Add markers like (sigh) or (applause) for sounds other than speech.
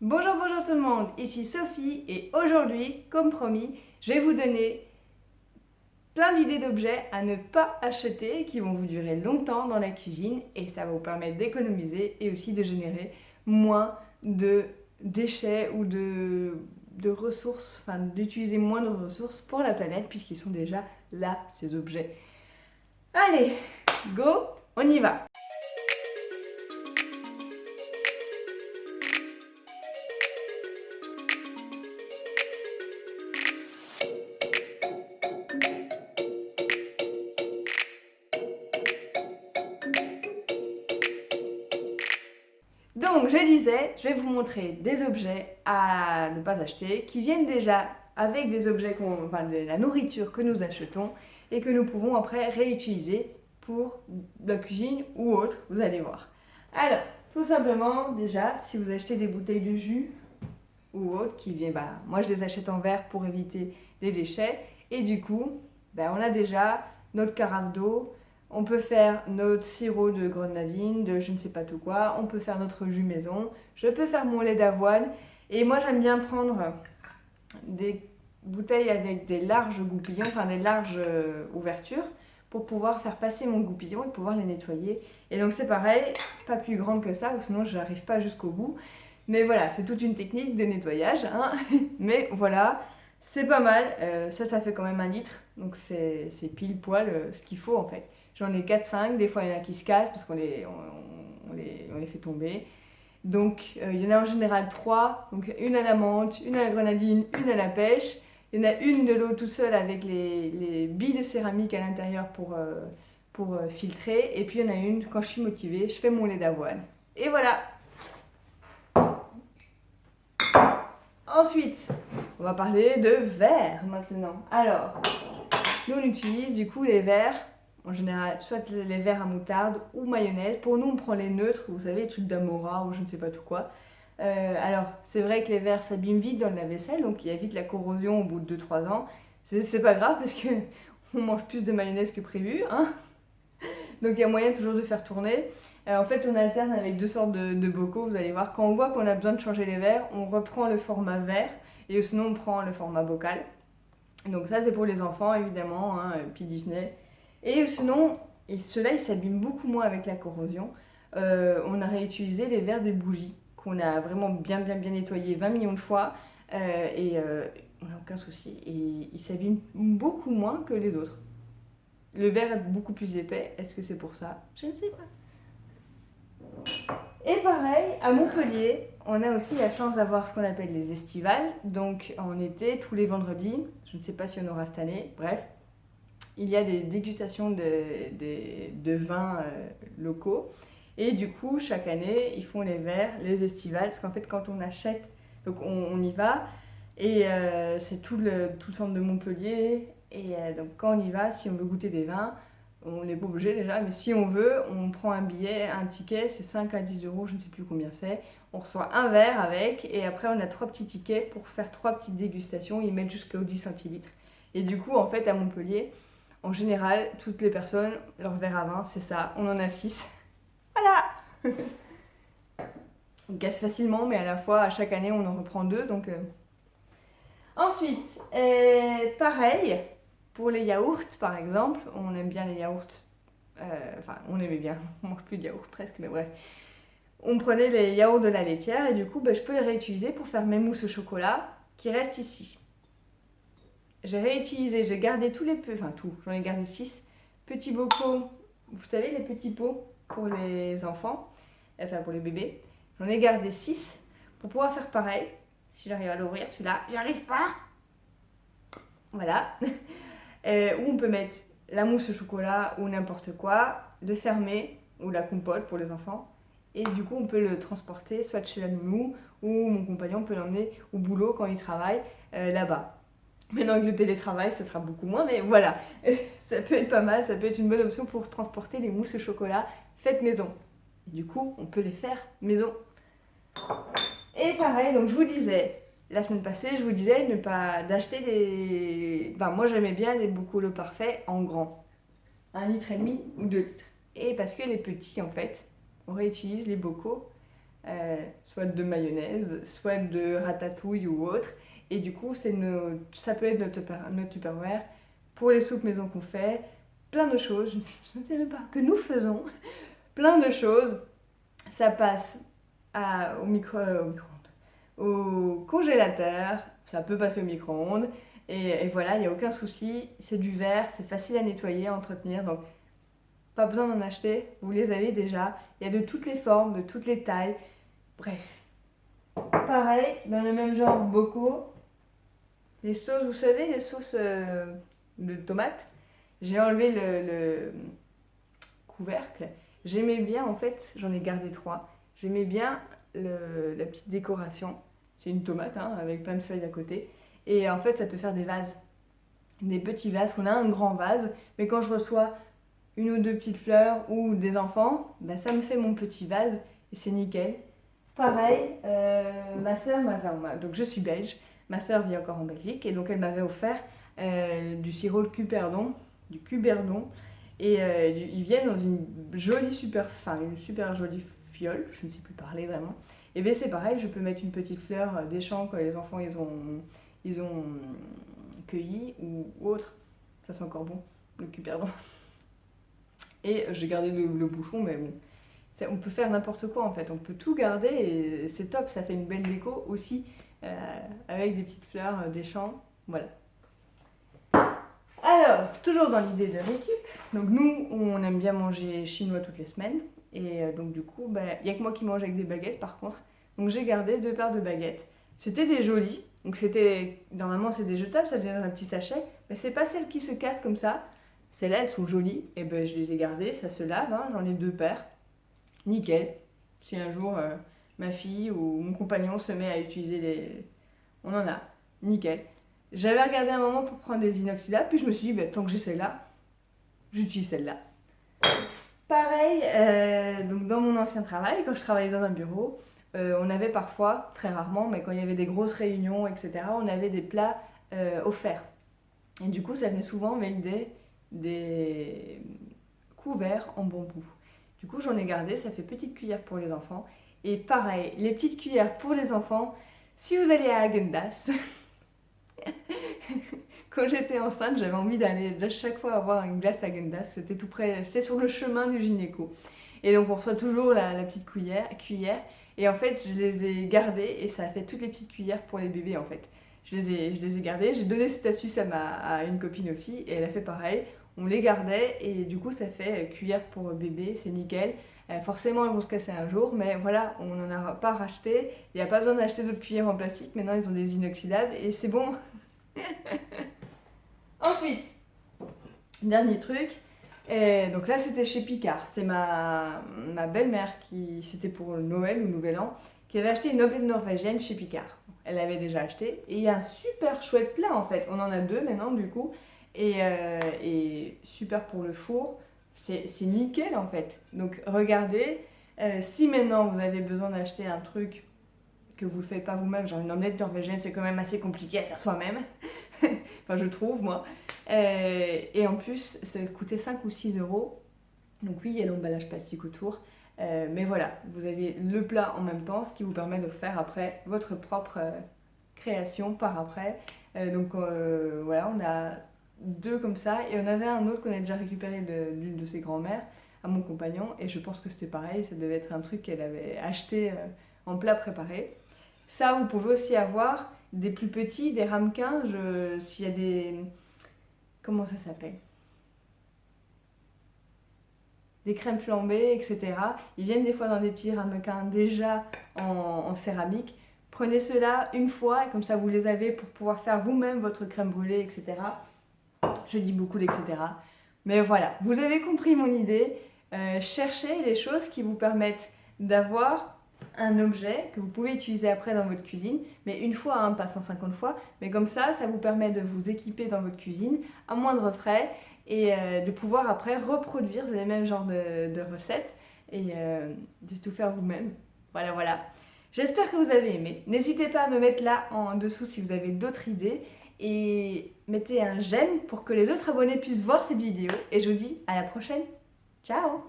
Bonjour, bonjour tout le monde, ici Sophie et aujourd'hui, comme promis, je vais vous donner plein d'idées d'objets à ne pas acheter qui vont vous durer longtemps dans la cuisine et ça va vous permettre d'économiser et aussi de générer moins de déchets ou de, ressources, enfin d'utiliser moins de ressources pour la planète puisqu'ils sont déjà là, ces objets. Allez, go, on y va Donc, je disais, je vais vous montrer des objets à ne pas acheter qui viennent déjà avec des objets, enfin de la nourriture que nous achetons et que nous pouvons après réutiliser pour la cuisine ou autre, vous allez voir. Alors, tout simplement, déjà, si vous achetez des bouteilles de jus ou autre qui viennent, bah, moi je les achète en verre pour éviter les déchets et du coup, bah, on a déjà notre carafe d'eau, on peut faire notre sirop de grenadine, de je ne sais pas tout quoi. On peut faire notre jus maison. Je peux faire mon lait d'avoine. Et moi, j'aime bien prendre des bouteilles avec des larges goupillons, enfin des larges euh, ouvertures, pour pouvoir faire passer mon goupillon et pouvoir les nettoyer. Et donc c'est pareil, pas plus grande que ça, sinon je n'arrive pas jusqu'au bout. Mais voilà, c'est toute une technique de nettoyage. Hein. (laughs) Mais voilà, c'est pas mal. Euh, ça, ça fait quand même un litre. Donc c'est pile poil euh, ce qu'il faut en fait. J'en ai 4-5, des fois il y en a qui se cassent parce qu'on les, on, les, on les, fait tomber. Donc euh, il y en a en général 3, donc une à la menthe, une à la grenadine, une à la pêche. Il y en a une de l'eau tout seul avec les, les, billes de céramique à l'intérieur pour, euh, pour euh, filtrer. Et puis il y en a une, quand je suis motivée, je fais mon lait d'avoine. Et voilà Ensuite, on va parler de verre maintenant. Alors, nous on utilise du coup les verres en général, soit les verres à moutarde ou mayonnaise. Pour nous, on prend les neutres, vous savez, les trucs d'Amora ou je ne sais pas tout quoi. Euh, alors, c'est vrai que les verres s'abîment vite dans la vaisselle, donc il y a vite la corrosion au bout de 2-3 ans. C'est pas grave parce que (laughs) on mange plus de mayonnaise que prévu. Hein donc il y a moyen toujours de faire tourner. Euh, en fait, on alterne avec deux sortes de, bocaux, vous allez voir. Quand on voit qu'on a besoin de changer les verres, on reprend le format verre et sinon on prend le format bocal. Donc ça, c'est pour les enfants, évidemment, hein, puis Disney. Et sinon, et cela il s'abîme beaucoup moins avec la corrosion, euh, on a réutilisé les verres de bougie qu'on a vraiment bien bien bien nettoyé 20 millions de fois euh, et euh, on n'a aucun souci et il s'abîme beaucoup moins que les autres. Le verre est beaucoup plus épais, est-ce que c'est pour ça? Je ne sais pas. Et pareil, à Montpellier, on a aussi la chance d'avoir ce qu'on appelle les estivales. Donc en été, tous les vendredis, je ne sais pas si on aura cette année, bref, il y a des dégustations de, vins euh, locaux. Et du coup, chaque année, ils font les verres, les estivales, parce qu'en fait, quand on achète, donc on, y va, et euh, c'est tout le, tout le centre de Montpellier. Et euh, donc, quand on y va, si on veut goûter des vins, on n'est pas obligé déjà, mais si on veut, on prend un billet, un ticket, c'est 5 à 10 euros, je ne sais plus combien c'est. On reçoit un verre avec, et après, on a trois petits tickets pour faire trois petites dégustations. Ils mettent jusqu'au 10 centilitres. Et du coup, en fait, à Montpellier, en général, toutes les personnes, leur verre à vin, c'est ça. On en a 6. Voilà (laughs) On casse facilement, mais à la fois, à chaque année, on en reprend deux. Donc, euh. Ensuite, euh, pareil, pour les yaourts, par exemple, on aime bien les yaourts. Euh, enfin, on aimait bien, (laughs) on mange plus de yaourts presque, mais bref. On prenait les yaourts de la laitière et du coup, ben, je peux les réutiliser pour faire mes mousses au chocolat qui restent ici. J'ai réutilisé, j'ai gardé tous les peu, enfin tout, j'en ai gardé 6 petits bocaux, vous savez les petits pots pour les enfants, enfin pour les bébés. J'en ai gardé 6 pour pouvoir faire pareil. Si j'arrive à l'ouvrir, celui-là, j'y arrive pas. Voilà. (laughs) Euh, où on peut mettre la mousse au chocolat ou n'importe quoi, le fermer, ou la compote pour les enfants. Et du coup, on peut le transporter soit chez la nounou, ou mon compagnon peut l'emmener au boulot quand il travaille euh, là-bas. Maintenant avec le télétravail, ça sera beaucoup moins, mais voilà, (laughs) ça peut être pas mal, ça peut être une bonne option pour transporter les mousses au chocolat faites maison. du coup, on peut les faire maison. Et pareil, donc je vous disais, la semaine passée, je vous disais ne pas d'acheter des... Enfin, moi j'aimais bien les le parfaits en grand. Un litre et demi ou deux litres. Et parce que les petits, en fait, on réutilise les bocaux euh, soit de mayonnaise, soit de ratatouille ou autre. Et du coup, nos, ça peut être notre, notre Tupperware pour les soupes maison qu'on fait, plein de choses, je ne sais même pas, que nous faisons, plein de choses. Ça passe euh, au, micro au congélateur, ça peut passer au micro-ondes. Et, voilà, il n'y a aucun souci, c'est du verre, c'est facile à nettoyer, à entretenir, donc pas besoin d'en acheter, vous les avez déjà. Il y a de toutes les formes, de toutes les tailles, bref. Pareil, dans le même genre, beaucoup. Les sauces, vous savez, les sauces euh, de tomates, j'ai enlevé le, couvercle. J'aimais bien, en fait, j'en ai gardé trois. J'aimais bien la petite décoration. C'est une tomate hein, avec plein de feuilles à côté. Et en fait, ça peut faire des vases. Des petits vases, qu'on a un grand vase. Mais quand je reçois une ou deux petites fleurs ou des enfants, ben ça me fait mon petit vase et c'est nickel. Pareil, euh, ma soeur m'avait... Donc je suis belge. Ma soeur vit encore en Belgique et donc elle m'avait offert euh, du sirop de cuperdon, du cuberdon. Et euh, ils viennent dans une jolie super, enfin une super jolie fiole, je ne sais plus parler vraiment. Et bien c'est pareil, je peux mettre une petite fleur euh, des champs quand les enfants ils ont, ils ont cueilli ou, autre. Ça c'est encore bon, le cuperdon. Et j'ai gardé le, bouchon, mais bon, on peut faire n'importe quoi en fait, on peut tout garder et c'est top, ça fait une belle déco aussi avec des petites fleurs des champs, voilà. Alors, toujours dans l'idée de récup, donc nous, on aime bien manger chinois toutes les semaines. Et euh, donc du coup, il bah, n'y a que moi qui mange avec des baguettes par contre. Donc j'ai gardé deux paires de baguettes. C'était des jolies, donc c'était, normalement c'est des jetables, ça devient un petit sachet. Mais c'est pas celles qui se cassent comme ça. Celles-là, elles sont jolies, et ben je les ai gardées, ça se lave, hein. j'en ai deux paires. Nickel. Si un jour euh, ma fille ou mon compagnon se met à utiliser les... On en a. Nickel. J'avais regardé un moment pour prendre des inoxydables, puis je me suis dit, bah, tant que j'ai celle-là, j'utilise celle-là. Pareil, euh, donc dans mon ancien travail, quand je travaillais dans un bureau, euh, on avait parfois, très rarement, mais quand il y avait des grosses réunions, etc., on avait des plats euh, offerts. Et du coup, ça venait souvent avec des, des couverts en bambou. Du coup, j'en ai gardé, ça fait petite cuillère pour les enfants. Et pareil, les petites cuillères pour les enfants, si vous allez à Agendas, (laughs) Quand j'étais enceinte, j'avais envie d'aller à chaque fois avoir une glace à Gendas. C'était tout près, c'est sur le chemin du gynéco. Et donc on reçoit toujours la, petite cuillère, cuillère. Et en fait, je les ai gardées et ça a fait toutes les petites cuillères pour les bébés en fait. Je les ai, je les ai gardées. J'ai donné cette astuce à, ma, à une copine aussi et elle a fait pareil. On les gardait et du coup ça fait cuillère pour bébé, c'est nickel. Euh, forcément, elles vont se casser un jour, mais voilà, on n'en a pas racheté. Il n'y a pas besoin d'acheter d'autres cuillères en plastique. Maintenant, ils ont des inoxydables et c'est bon. (laughs) Ensuite, dernier truc. Et donc là, c'était chez Picard. C'était ma, belle-mère qui, c'était pour Noël ou Nouvel An, qui avait acheté une omelette norvégienne chez Picard. Elle l'avait déjà acheté. Et il y a un super chouette plat en fait. On en a deux maintenant du coup. Et, euh, et super pour le four. C'est nickel en fait. Donc regardez, euh, si maintenant vous avez besoin d'acheter un truc que vous ne faites pas vous-même, genre une omelette norvégienne, c'est quand même assez compliqué à faire soi-même. (laughs) enfin, je trouve, moi. Euh, et en plus, ça coûtait 5 ou 6 euros. Donc oui, il y a l'emballage plastique autour. Euh, mais voilà, vous avez le plat en même temps, ce qui vous permet de faire après votre propre création par après. donc voilà, on a deux comme ça. Et on avait un autre qu'on a déjà récupéré d'une de, ses grand-mères à mon compagnon. Et je pense que c'était pareil, ça devait être un truc qu'elle avait acheté euh, en plat préparé. Ça, vous pouvez aussi avoir des plus petits, des ramequins. S'il y a des... Comment ça s'appelle? Des crèmes flambées, etc. Ils viennent des fois dans des petits ramequins déjà en, en céramique. Prenez cela une fois, et comme ça vous les avez pour pouvoir faire vous-même votre crème brûlée, etc je dis beaucoup d'etc. Mais voilà, vous avez compris mon idée. Euh, cherchez les choses qui vous permettent d'avoir un objet que vous pouvez utiliser après dans votre cuisine, mais une fois, hein, pas 150 fois, mais comme ça, ça vous permet de vous équiper dans votre cuisine à moindre frais et euh, de pouvoir après reproduire les mêmes genres de, recettes et euh, de tout faire vous-même. Voilà, voilà. J'espère que vous avez aimé. N'hésitez pas à me mettre là en dessous si vous avez d'autres idées et mettez un j'aime pour que les autres abonnés puissent voir cette vidéo. Et je vous dis à la prochaine. Ciao